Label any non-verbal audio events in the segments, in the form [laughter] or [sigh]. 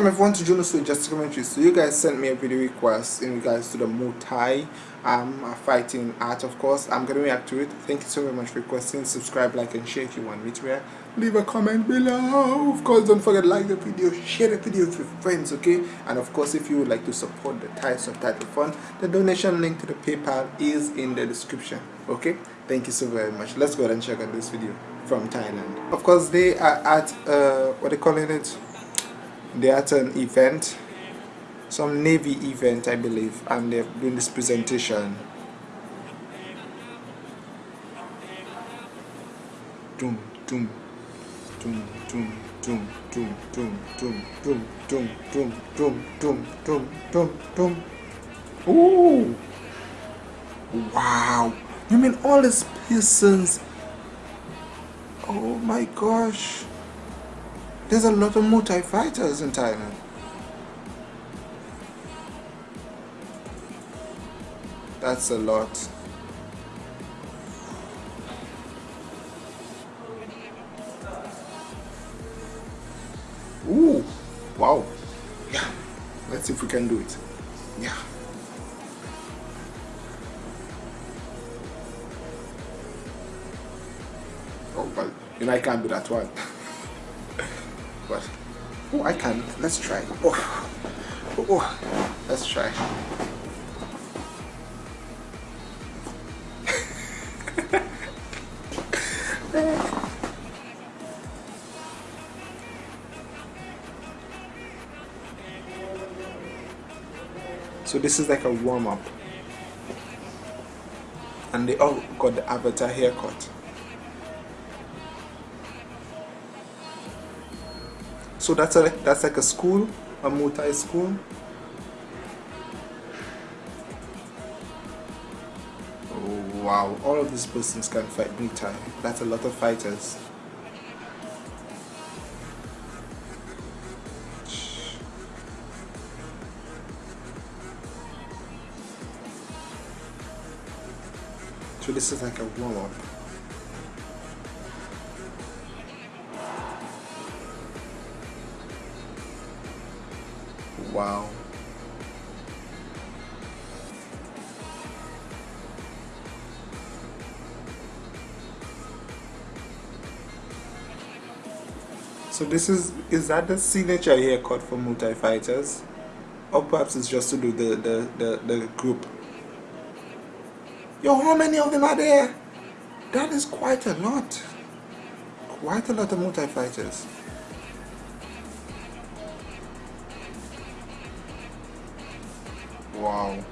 welcome everyone to Juno Sweet Just Commentary. So you guys sent me a video request in regards to the Muay Thai um, fighting art of course. I'm gonna react to it. Thank you so very much for requesting. Subscribe, like and share if you want me to react. Leave a comment below. Of course don't forget like the video, share the video with your friends, okay? And of course if you would like to support the Thai subtitle fund, the donation link to the PayPal is in the description. Okay? Thank you so very much. Let's go ahead and check out this video from Thailand. Of course they are at uh what they calling it? They're at an event some navy event I believe and they're doing this presentation doom doom doom doom doom doom doom doom doom doom doom doom doom doom doom doom Ooh wow you mean all these persons oh my gosh there's a lot of Muay fighters in Thailand. That's a lot. Ooh, wow. Yeah, let's see if we can do it. Yeah. Oh, but you know I can't do that one. [laughs] oh I can let's try. Oh, oh, oh. let's try. [laughs] So this is like a warm-up. And they all got the avatar haircut So that's a that's like a school, a Muay Thai school. Oh, wow, all of these persons can fight Muay Thai. That's a lot of fighters. So this is like a warm-up. Wow. So this is, is that the signature haircut for Muay Thai fighters? Or perhaps it's just to do the, the, the, the group? Yo, how many of them are there? That is quite a lot. Quite a lot of Muay Thai fighters. Wow.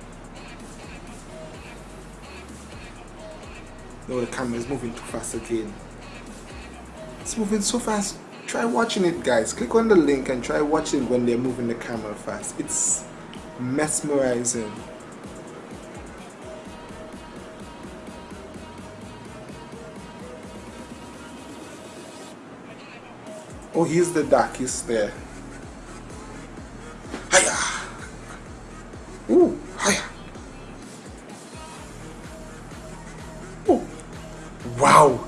No, the camera is moving too fast again. It's moving so fast. Try watching it, guys. Click on the link and try watching when they're moving the camera fast. It's mesmerizing. Oh, he's the darkest there. Ooh, hiya. Ooh. Wow.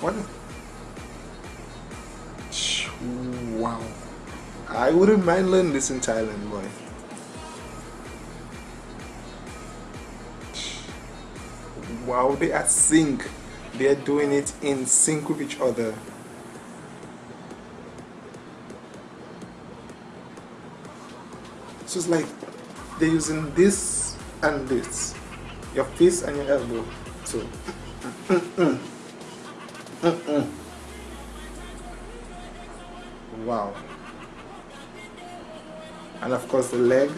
What? Wow. I wouldn't mind learning this in Thailand, boy. Wow, they are sync. They are doing it in sync with each other. So it's like they're using this and this, your face and your elbow. So, mm -mm. Mm wow. And of course the leg.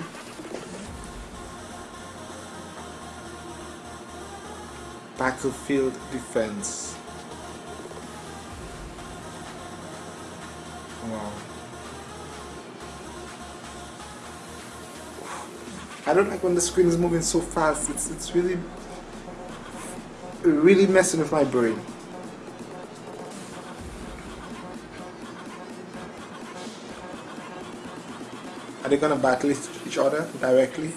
Battlefield defense. Wow. I don't like when the screen is moving so fast. It's it's really really messing with my brain. Are they gonna battle each other directly?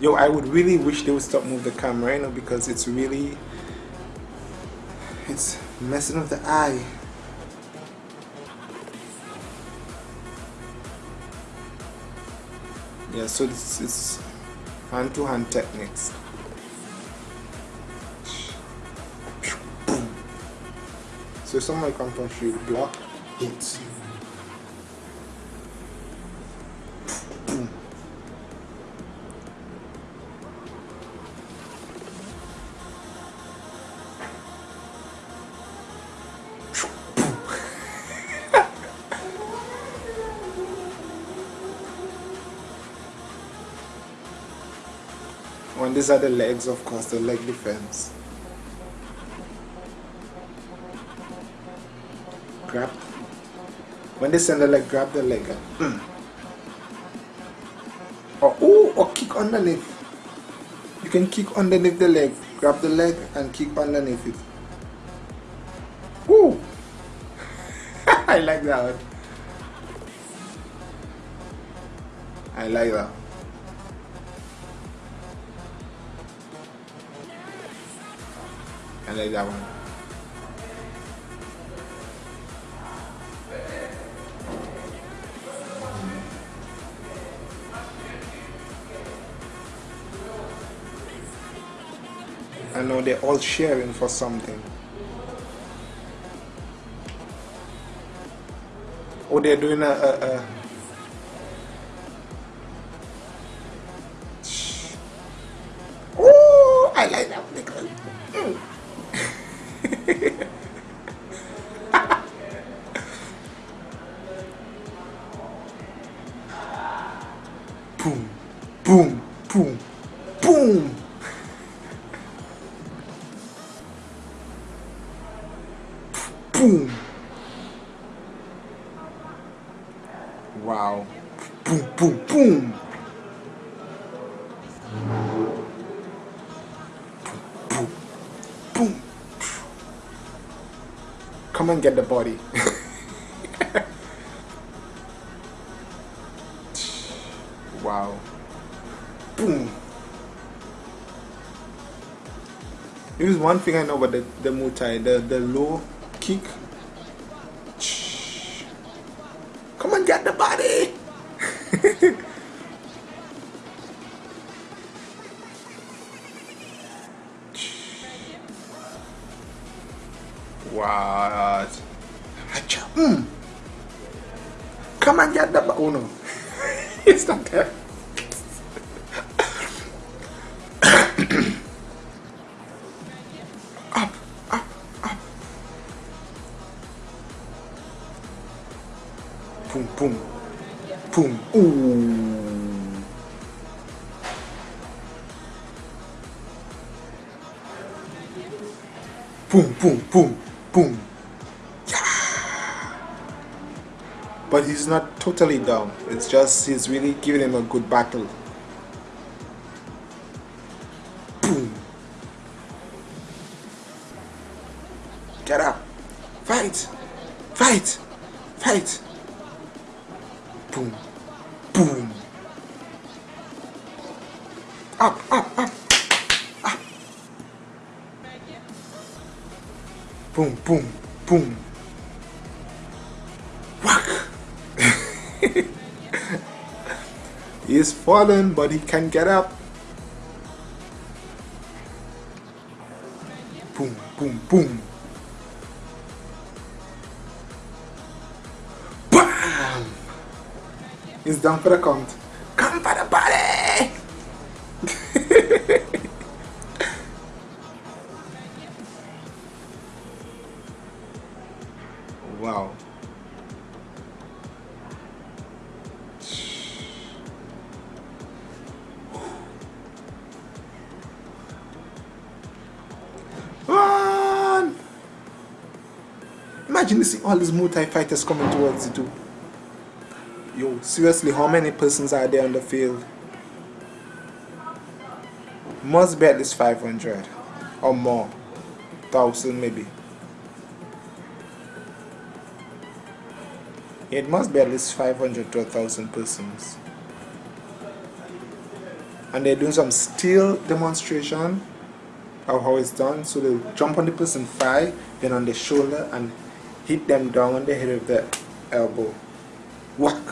yo I would really wish they would stop move the camera you know because it's really it's messing with the eye yeah so this is hand-to-hand -hand techniques. So someone comes from you block it when these are the legs of course the leg defense. Grab. When they send the leg grab the leg. Mm. [clears throat] or, ooh, or kick underneath. You can kick underneath the leg. Grab the leg and kick underneath it. Ooh. [laughs] I like that I like that I like that one. I know they're all sharing for something. Oh, they're doing a, a, a Boom. Wow. Boom, boom, boom. Boom, boom. Come and get the body. [laughs] wow. Boom. Here's one thing I know about the, the Muay Thai, the, the low kick. [laughs] Hmm. Come and get the body. what? Come and get the. Oh no. [laughs] it's not there. Boom. Ooh. Boom, boom, boom, boom. Yeah. But he's not totally down. It's just he's really giving him a good battle. Boom. Get up. Fight. Fight. Fight. Boom. Up, up, up. Boom, boom, boom. Whack. [laughs] He's fallen, but he can get up. Boom, boom, boom. Bam! He's down for the count. Imagine you see all these Muay fighters coming towards you too. Yo, seriously, how many persons are there on the field? Must be at least 500 or more. Thousand maybe. It must be at least 500 to 1000 persons. And they're doing some steel demonstration of how it's done. So they jump on the person thigh, then on the shoulder and hit them down on the head with the elbow. Whack!